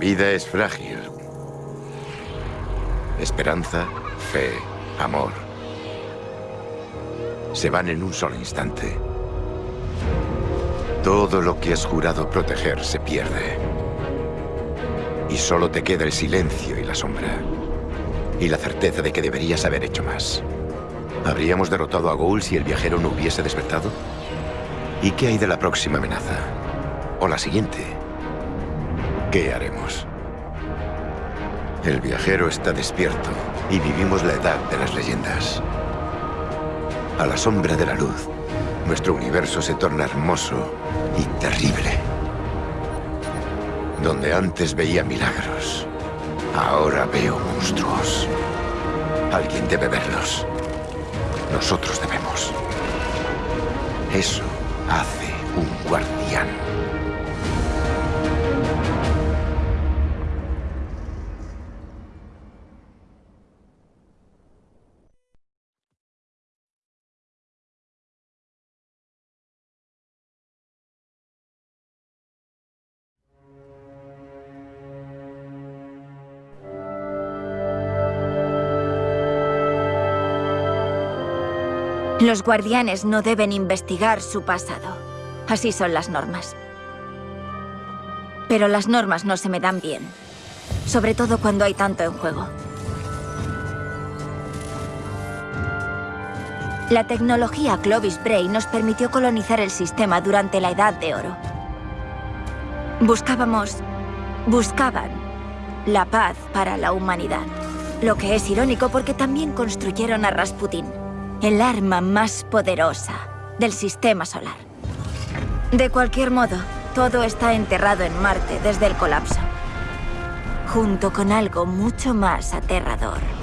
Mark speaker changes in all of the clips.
Speaker 1: Vida es frágil. Esperanza, fe, amor. Se van en un solo instante. Todo lo que has jurado proteger se pierde. Y solo te queda el silencio y la sombra. Y la certeza de que deberías haber hecho más. ¿Habríamos derrotado a Ghoul si el viajero no hubiese despertado? ¿Y qué hay de la próxima amenaza? ¿O la siguiente? ¿Qué haremos? El viajero está despierto y vivimos la edad de las leyendas. A la sombra de la luz, nuestro universo se torna hermoso y terrible. Donde antes veía milagros, ahora veo monstruos. Alguien debe verlos. Nosotros debemos. Eso hace un guardián.
Speaker 2: Los guardianes no deben investigar su pasado. Así son las normas. Pero las normas no se me dan bien. Sobre todo cuando hay tanto en juego. La tecnología Clovis Bray nos permitió colonizar el sistema durante la Edad de Oro. Buscábamos... buscaban la paz para la humanidad. Lo que es irónico porque también construyeron a Rasputin el arma más poderosa del sistema solar. De cualquier modo, todo está enterrado en Marte desde el colapso, junto con algo mucho más aterrador.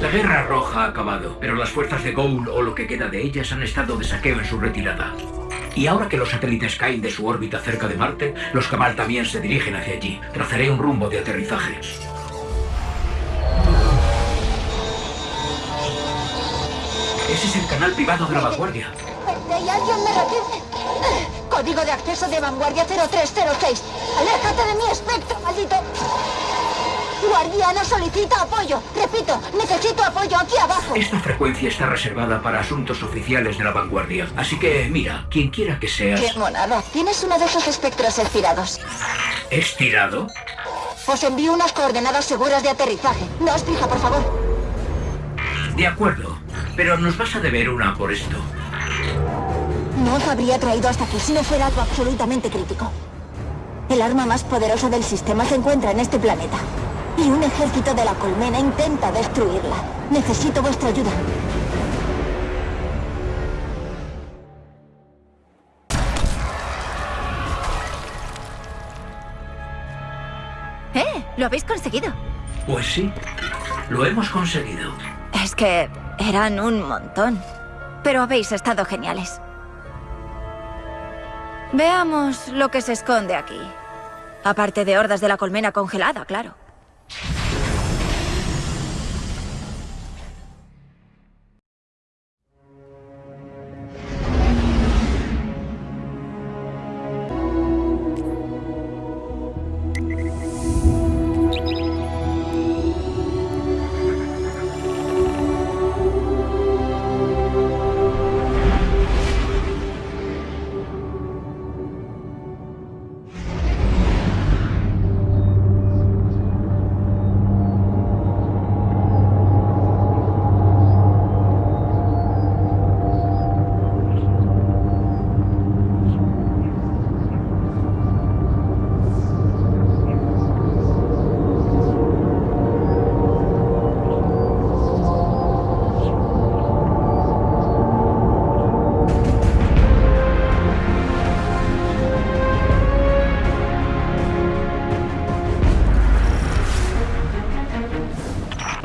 Speaker 3: La Guerra Roja ha acabado, pero las fuerzas de Goul o lo que queda de ellas han estado de saqueo en su retirada. Y ahora que los satélites caen de su órbita cerca de Marte, los Kamal también se dirigen hacia allí. Trazaré un rumbo de aterrizaje. Ese es el canal privado de la vanguardia.
Speaker 4: ¡Y alguien me! Código de acceso de vanguardia 0306. ¡Aléjate de mi espectro, maldito! Guardiana solicita apoyo. Repito, necesito apoyo aquí abajo.
Speaker 3: Esta frecuencia está reservada para asuntos oficiales de la vanguardia. Así que, mira, quien quiera que seas...
Speaker 4: ¡Qué monada! Tienes uno de esos espectros estirados.
Speaker 3: ¿Estirado?
Speaker 4: Os envío unas coordenadas seguras de aterrizaje. Daos prisa, por favor.
Speaker 3: De acuerdo, pero nos vas a deber una por esto.
Speaker 4: No os habría traído hasta aquí si no fuera algo absolutamente crítico. El arma más poderosa del sistema se encuentra en este planeta. Y un ejército de la colmena intenta destruirla. Necesito vuestra ayuda.
Speaker 2: ¡Eh! ¡Lo habéis conseguido!
Speaker 3: Pues sí, lo hemos conseguido.
Speaker 2: Es que eran un montón. Pero habéis estado geniales. Veamos lo que se esconde aquí. Aparte de hordas de la colmena congelada, claro.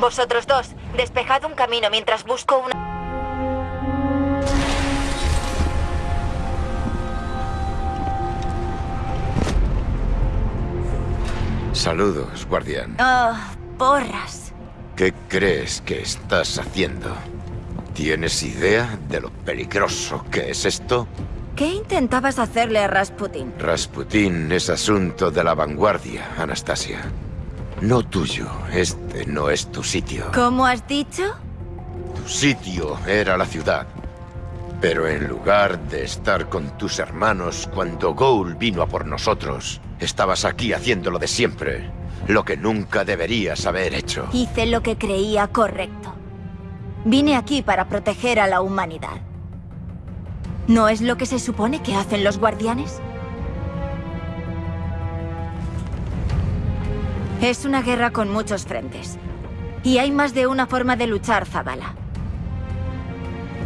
Speaker 2: Vosotros dos, despejad un camino mientras busco una...
Speaker 1: Saludos, guardián.
Speaker 2: Oh, porras.
Speaker 1: ¿Qué crees que estás haciendo? ¿Tienes idea de lo peligroso que es esto?
Speaker 2: ¿Qué intentabas hacerle a Rasputin?
Speaker 1: Rasputin es asunto de la vanguardia, Anastasia. No tuyo. Este no es tu sitio.
Speaker 2: ¿Cómo has dicho?
Speaker 1: Tu sitio era la ciudad. Pero en lugar de estar con tus hermanos cuando Goul vino a por nosotros, estabas aquí haciendo lo de siempre. Lo que nunca deberías haber hecho.
Speaker 2: Hice lo que creía correcto. Vine aquí para proteger a la humanidad. ¿No es lo que se supone que hacen los guardianes? Es una guerra con muchos frentes. Y hay más de una forma de luchar, Zabala.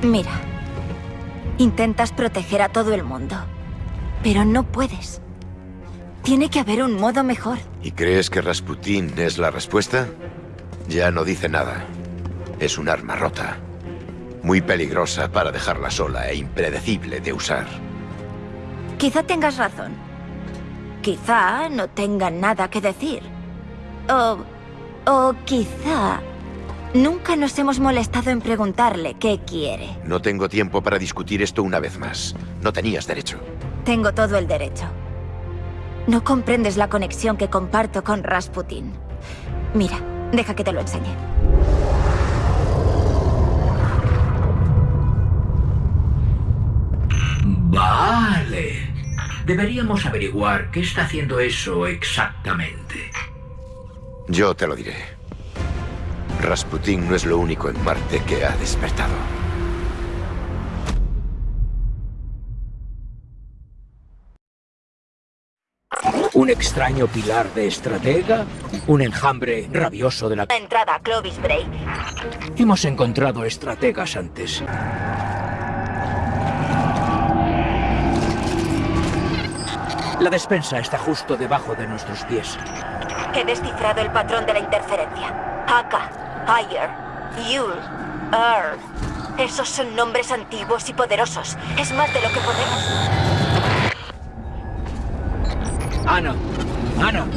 Speaker 2: Mira, intentas proteger a todo el mundo, pero no puedes. Tiene que haber un modo mejor.
Speaker 1: ¿Y crees que Rasputin es la respuesta? Ya no dice nada. Es un arma rota. Muy peligrosa para dejarla sola e impredecible de usar.
Speaker 2: Quizá tengas razón. Quizá no tenga nada que decir. O... o quizá... Nunca nos hemos molestado en preguntarle qué quiere.
Speaker 1: No tengo tiempo para discutir esto una vez más. No tenías derecho.
Speaker 2: Tengo todo el derecho. No comprendes la conexión que comparto con Rasputin. Mira, deja que te lo enseñe.
Speaker 3: Vale. Deberíamos averiguar qué está haciendo eso exactamente.
Speaker 1: Yo te lo diré. Rasputin no es lo único en Marte que ha despertado.
Speaker 3: Un extraño pilar de estratega, un enjambre rabioso de la...
Speaker 2: Entrada a Clovis Bray.
Speaker 3: Hemos encontrado estrategas antes. La despensa está justo debajo de nuestros pies.
Speaker 2: He descifrado el patrón de la interferencia. Haka, Ayer, Yul, Ur. Esos son nombres antiguos y poderosos. Es más de lo que podemos...
Speaker 3: Ana, Ana.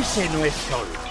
Speaker 3: Ese no es Sol.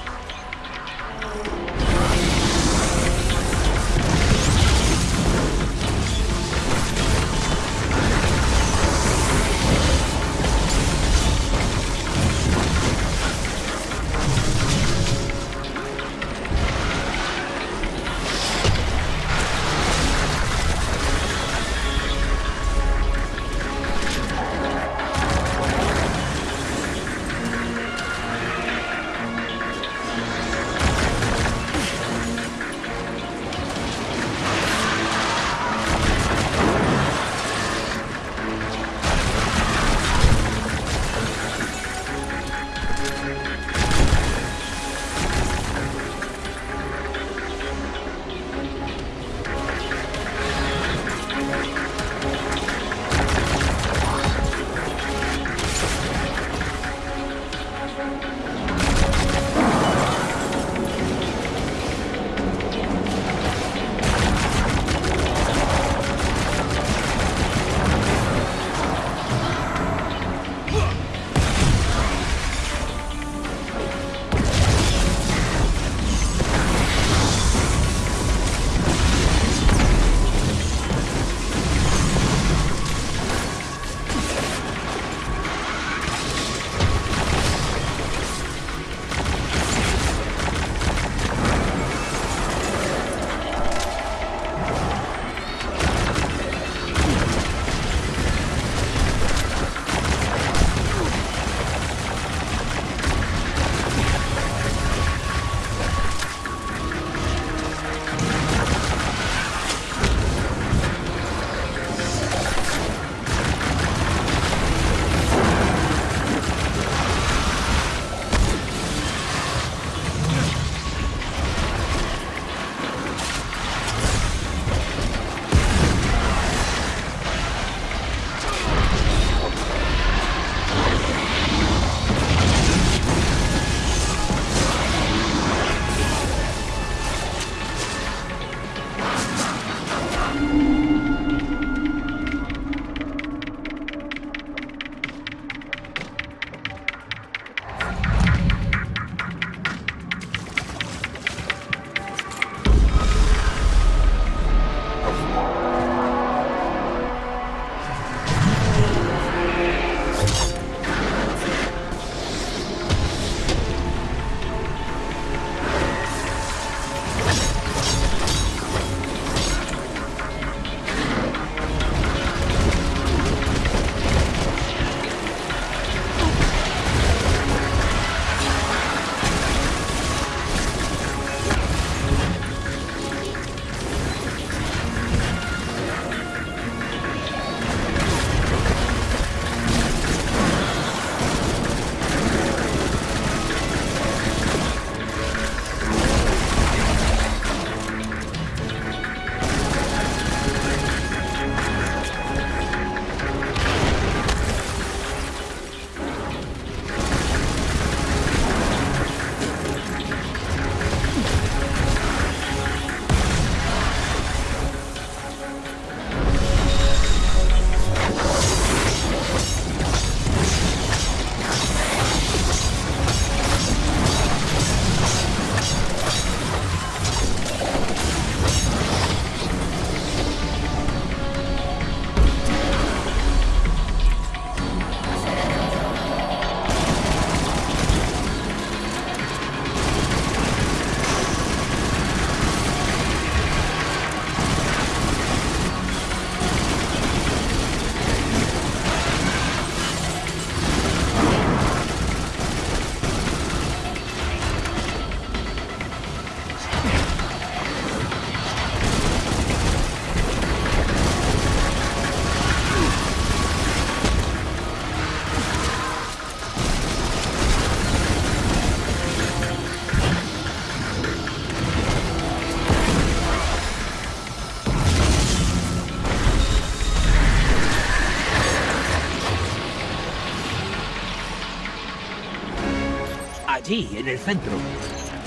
Speaker 5: En el centro.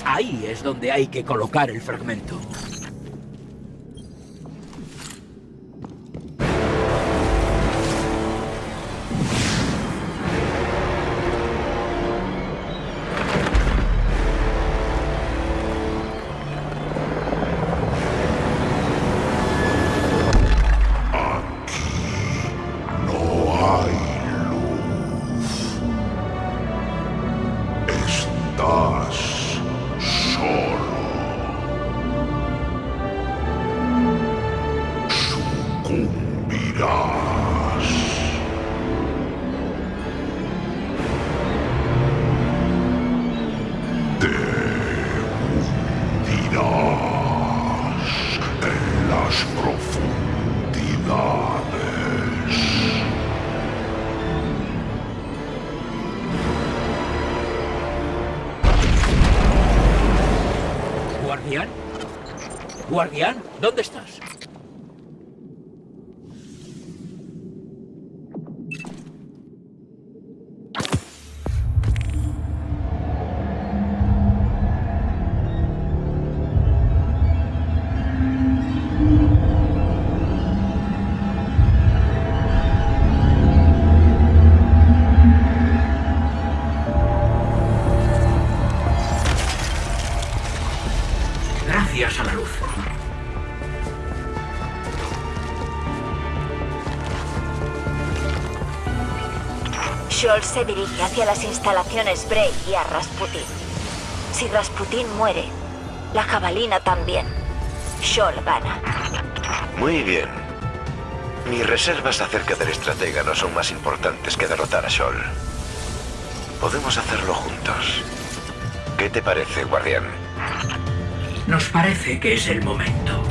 Speaker 5: Ahí es donde hay que colocar el fragmento. ¿Guardián? ¿Dónde estás?
Speaker 2: Se dirige hacia las instalaciones Bray y a Rasputin. Si Rasputin muere, la jabalina también. Scholl gana.
Speaker 1: Muy bien. Mis reservas acerca del estratega no son más importantes que derrotar a Scholl. Podemos hacerlo juntos. ¿Qué te parece, guardián?
Speaker 5: Nos parece que es el momento.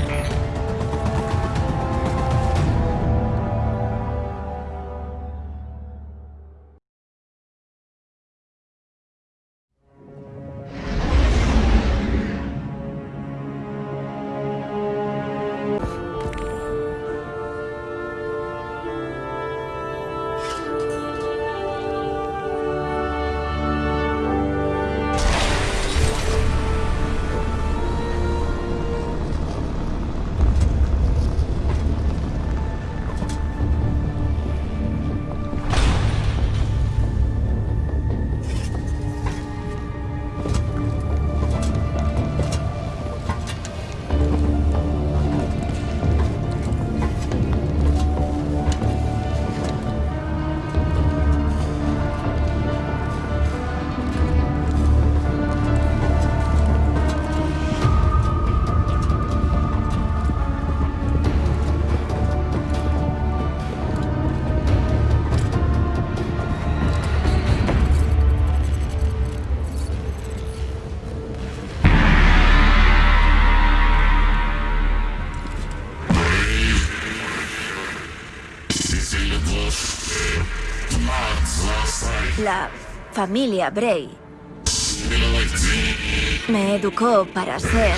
Speaker 2: Familia Bray me educó para ser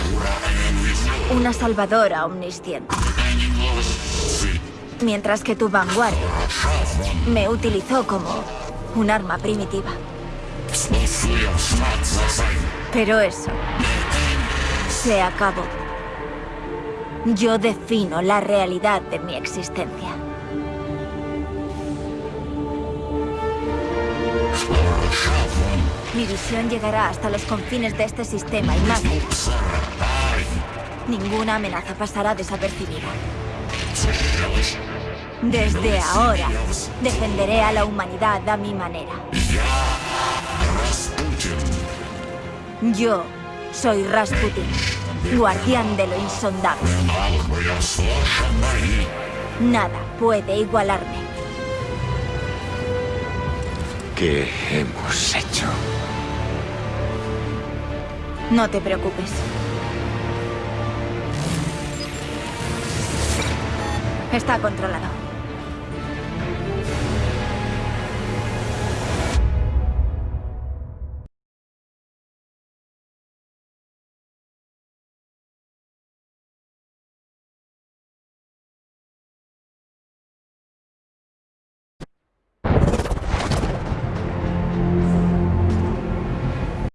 Speaker 2: una salvadora omnisciente. Mientras que tu vanguardia me utilizó como un arma primitiva. Pero eso se acabó. Yo defino la realidad de mi existencia. Mi visión llegará hasta los confines de este sistema y más. Ninguna amenaza pasará desapercibida. Desde ahora, defenderé a la humanidad a mi manera. Yo soy Rasputin, guardián de lo insondable. Nada puede igualarme.
Speaker 1: ¿Qué hemos hecho?
Speaker 2: No te preocupes. Está controlado.